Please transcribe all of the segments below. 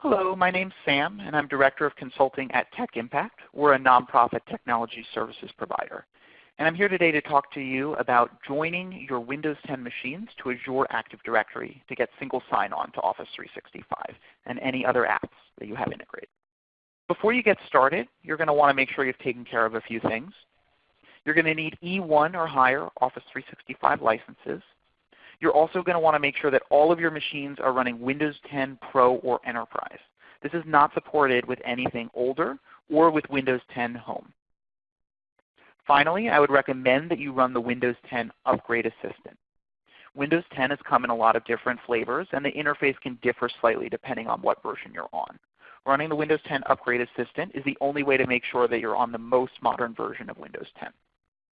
Hello, my name's Sam, and I'm Director of Consulting at Tech Impact. We're a nonprofit technology services provider. And I'm here today to talk to you about joining your Windows 10 machines to Azure Active Directory to get single sign-on to Office 365 and any other apps that you have integrated. Before you get started, you're going to want to make sure you've taken care of a few things. You're going to need E1 or higher Office 365 licenses. You're also going to want to make sure that all of your machines are running Windows 10 Pro or Enterprise. This is not supported with anything older or with Windows 10 Home. Finally, I would recommend that you run the Windows 10 Upgrade Assistant. Windows 10 has come in a lot of different flavors, and the interface can differ slightly depending on what version you're on. Running the Windows 10 Upgrade Assistant is the only way to make sure that you're on the most modern version of Windows 10.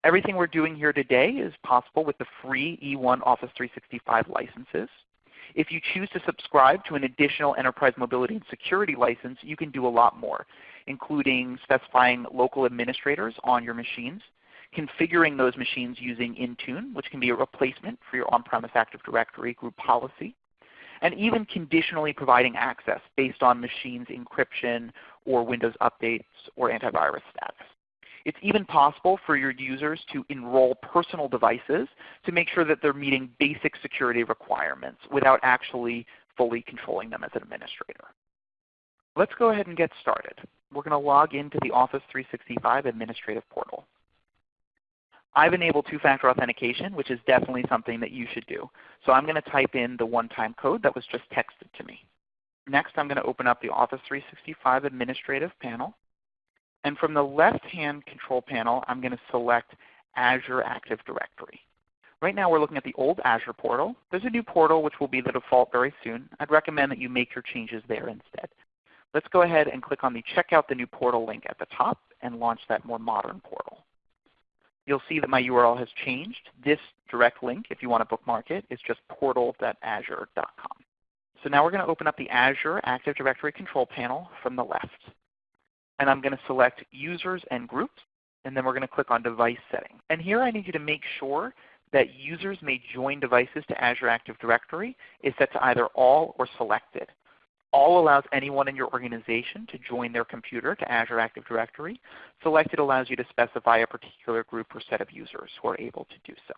Everything we're doing here today is possible with the free E1 Office 365 licenses. If you choose to subscribe to an additional Enterprise Mobility and Security license, you can do a lot more, including specifying local administrators on your machines, configuring those machines using Intune, which can be a replacement for your on-premise Active Directory group policy, and even conditionally providing access based on machines encryption or Windows updates or antivirus status. It's even possible for your users to enroll personal devices to make sure that they're meeting basic security requirements without actually fully controlling them as an administrator. Let's go ahead and get started. We're going to log into the Office 365 Administrative Portal. I've enabled two-factor authentication, which is definitely something that you should do. So I'm going to type in the one-time code that was just texted to me. Next, I'm going to open up the Office 365 Administrative panel. And from the left-hand control panel, I'm going to select Azure Active Directory. Right now we're looking at the old Azure portal. There's a new portal which will be the default very soon. I'd recommend that you make your changes there instead. Let's go ahead and click on the Check out the new portal link at the top and launch that more modern portal. You'll see that my URL has changed. This direct link, if you want to bookmark it, is just portal.azure.com. So now we're going to open up the Azure Active Directory control panel from the left and I'm going to select Users and Groups, and then we're going to click on Device Settings. And here I need you to make sure that users may join devices to Azure Active Directory is set to either All or Selected. All allows anyone in your organization to join their computer to Azure Active Directory. Selected allows you to specify a particular group or set of users who are able to do so.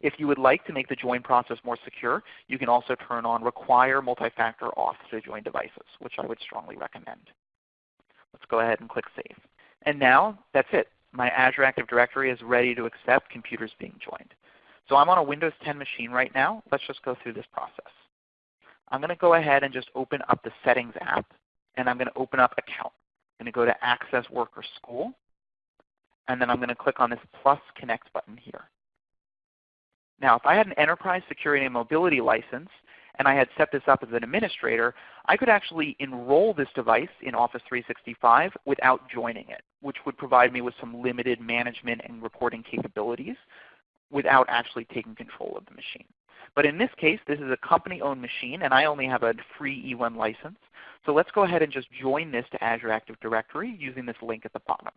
If you would like to make the join process more secure, you can also turn on Require Multi-Factor Auth to join devices, which I would strongly recommend. Let's go ahead and click Save. And now that's it. My Azure Active Directory is ready to accept computers being joined. So I'm on a Windows 10 machine right now. Let's just go through this process. I'm going to go ahead and just open up the Settings app, and I'm going to open up Account. I'm going to go to Access Work or School, and then I'm going to click on this plus Connect button here. Now if I had an Enterprise Security and Mobility license, and I had set this up as an administrator, I could actually enroll this device in Office 365 without joining it, which would provide me with some limited management and reporting capabilities without actually taking control of the machine. But in this case, this is a company-owned machine, and I only have a free E1 license. So let's go ahead and just join this to Azure Active Directory using this link at the bottom.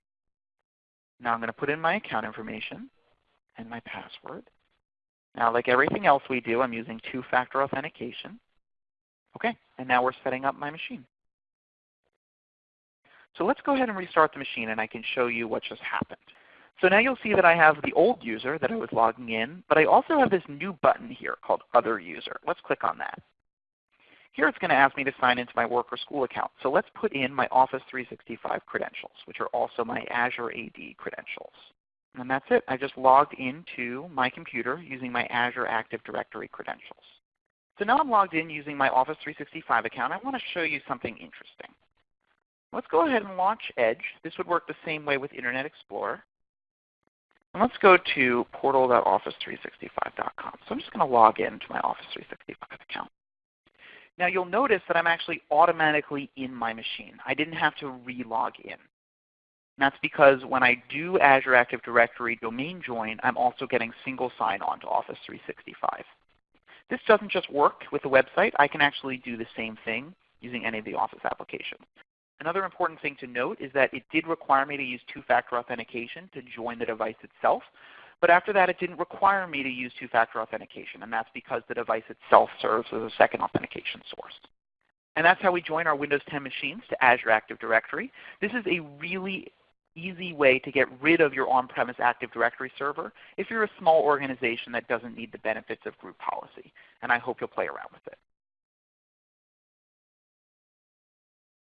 Now I'm going to put in my account information and my password. Now like everything else we do, I'm using two-factor authentication. Okay, and now we're setting up my machine. So let's go ahead and restart the machine and I can show you what just happened. So now you'll see that I have the old user that I was logging in, but I also have this new button here called Other User. Let's click on that. Here it's going to ask me to sign into my work or school account. So let's put in my Office 365 credentials, which are also my Azure AD credentials. And that's it. I just logged into my computer using my Azure Active Directory credentials. So now I'm logged in using my Office 365 account. I want to show you something interesting. Let's go ahead and launch Edge. This would work the same way with Internet Explorer. And let's go to portal.office365.com. So I'm just going to log into my Office 365 account. Now you'll notice that I'm actually automatically in my machine. I didn't have to re-log in. That's because when I do Azure Active Directory domain join, I'm also getting single sign-on to Office 365. This doesn't just work with the website. I can actually do the same thing using any of the Office applications. Another important thing to note is that it did require me to use two-factor authentication to join the device itself. But after that, it didn't require me to use two-factor authentication, and that's because the device itself serves as a second authentication source. And that's how we join our Windows 10 machines to Azure Active Directory. This is a really easy way to get rid of your on-premise Active Directory server if you're a small organization that doesn't need the benefits of group policy. And I hope you'll play around with it.